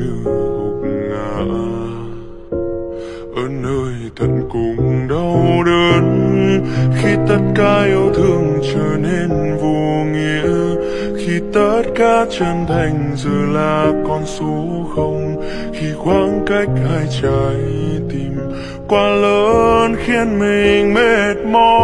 như gục ngã. Ở nơi tận cùng đau đớn, khi tất cả yêu thương trở nên vô nghĩa, khi tất cả chân thành giờ là con số không, khi khoảng cách hai trái tim quá lớn khiến mình mệt mỏi.